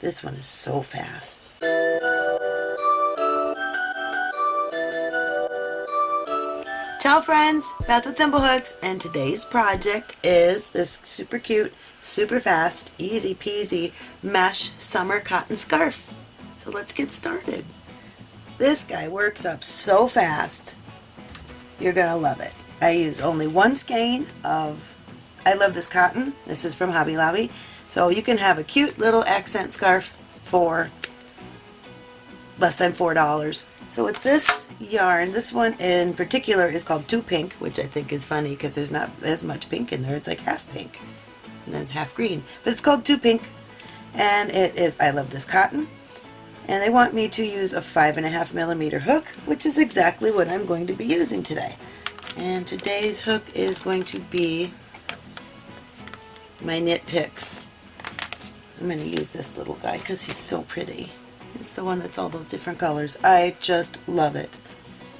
This one is so fast. Ciao friends, Beth with Thimblehooks, and today's project is this super cute, super fast, easy peasy mesh summer cotton scarf. So let's get started. This guy works up so fast, you're to love it. I use only one skein of, I love this cotton, this is from Hobby Lobby, so you can have a cute little accent scarf for less than $4. So with this yarn, this one in particular is called Two Pink, which I think is funny because there's not as much pink in there. It's like half pink and then half green. But it's called Two Pink and it is, I love this cotton. And they want me to use a five and a half millimeter hook, which is exactly what I'm going to be using today. And today's hook is going to be my Knit Picks. I'm going to use this little guy because he's so pretty. It's the one that's all those different colors. I just love it.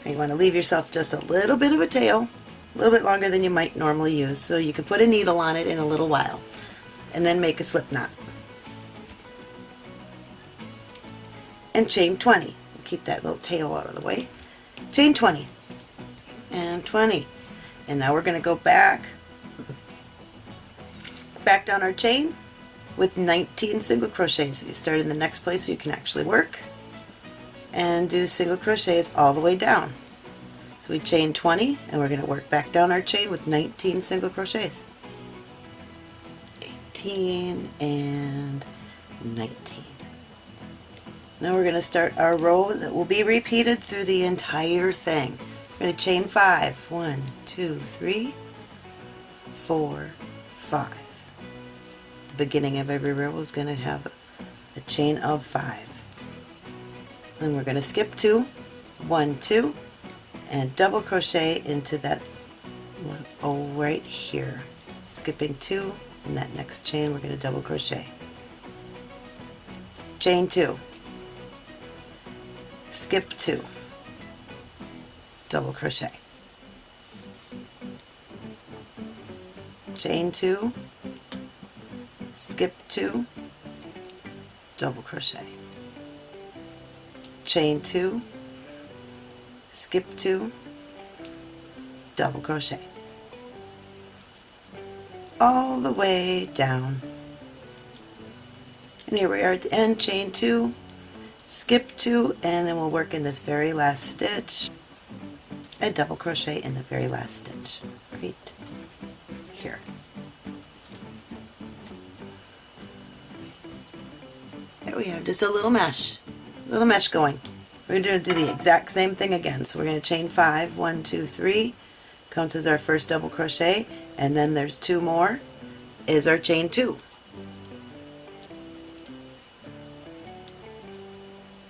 And you want to leave yourself just a little bit of a tail, a little bit longer than you might normally use, so you can put a needle on it in a little while. And then make a slip knot. And chain 20. Keep that little tail out of the way. Chain 20. And 20. And now we're going to go back, back down our chain with 19 single crochets. You start in the next place so you can actually work and do single crochets all the way down. So we chain 20 and we're going to work back down our chain with 19 single crochets. 18 and 19. Now we're going to start our row that will be repeated through the entire thing. We're going to chain 5. 1, 2, 3, 4, 5 beginning of every row is going to have a chain of five. Then we're going to skip two, one, two, and double crochet into that one oh right here. Skipping two, in that next chain we're going to double crochet. Chain two, skip two, double crochet. Chain two, skip two, double crochet, chain two, skip two, double crochet, all the way down. And here we are at the end, chain two, skip two, and then we'll work in this very last stitch, a double crochet in the very last stitch, right here. We have just a little mesh, little mesh going. We're going to do the exact same thing again. So we're going to chain five, one, two, three, counts as our first double crochet, and then there's two more, is our chain two.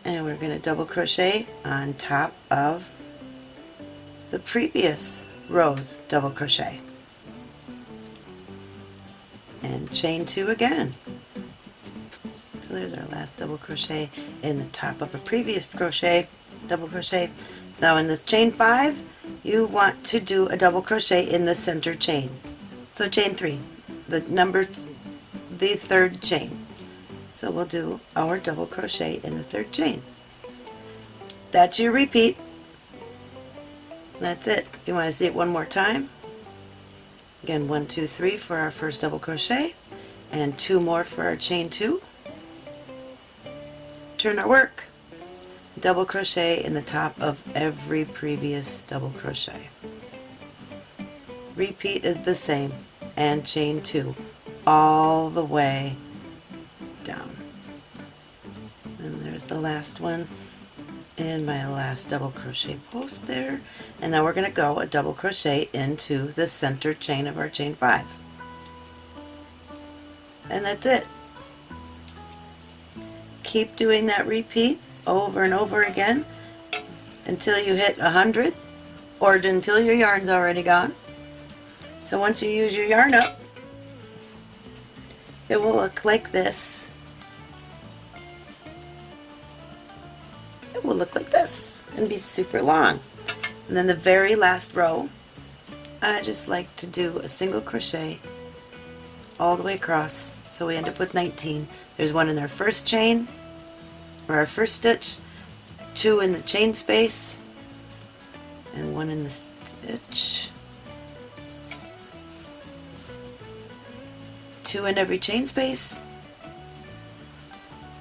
And we're going to double crochet on top of the previous row's double crochet. And chain two again there's our last double crochet in the top of a previous crochet double crochet. So in this chain five you want to do a double crochet in the center chain. So chain three the number the third chain. So we'll do our double crochet in the third chain. That's your repeat. That's it. You want to see it one more time? Again one two three for our first double crochet and two more for our chain two our work. Double crochet in the top of every previous double crochet. Repeat is the same and chain two all the way down. And there's the last one in my last double crochet post there and now we're going to go a double crochet into the center chain of our chain five and that's it keep doing that repeat over and over again until you hit a hundred or until your yarn's already gone. So once you use your yarn up, it will look like this. It will look like this and be super long. And then the very last row, I just like to do a single crochet all the way across. So we end up with 19. There's one in our first chain, or our first stitch, two in the chain space, and one in the stitch. Two in every chain space,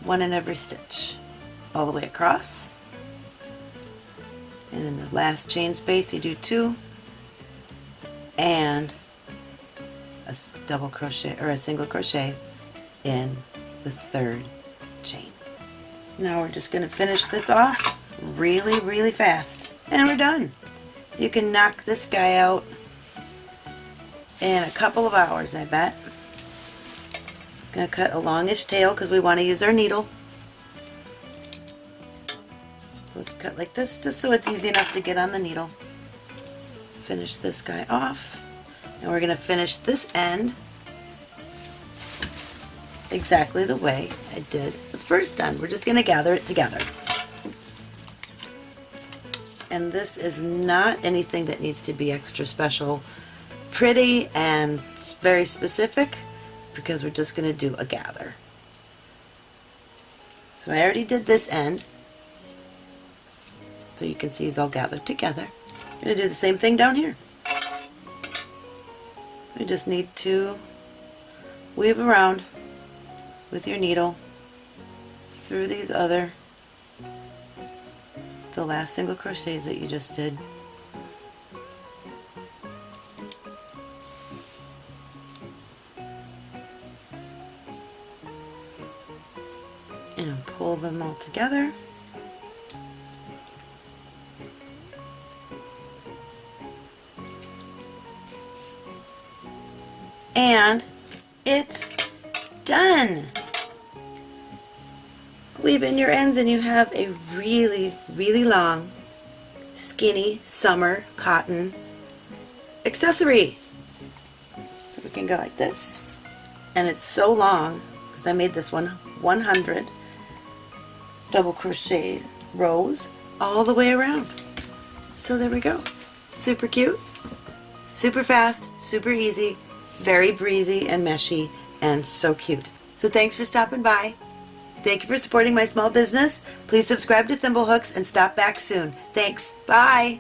one in every stitch, all the way across. And in the last chain space you do two, and a double crochet or a single crochet in the third chain. Now we're just going to finish this off really really fast and we're done. You can knock this guy out in a couple of hours I bet. It's going to cut a longish tail because we want to use our needle. So let's cut like this just so it's easy enough to get on the needle. Finish this guy off. And we're going to finish this end exactly the way I did the first end. We're just going to gather it together. And this is not anything that needs to be extra special pretty and very specific because we're just going to do a gather. So I already did this end so you can see it's all gathered together. I'm going to do the same thing down here. You just need to weave around with your needle through these other the last single crochets that you just did. And pull them all together. And it's done. Weave in your ends and you have a really, really long, skinny summer cotton accessory. So we can go like this. And it's so long, because I made this one 100 double crochet rows all the way around. So there we go. Super cute, super fast, super easy, very breezy and meshy and so cute. So thanks for stopping by. Thank you for supporting my small business. Please subscribe to Thimblehooks and stop back soon. Thanks. Bye.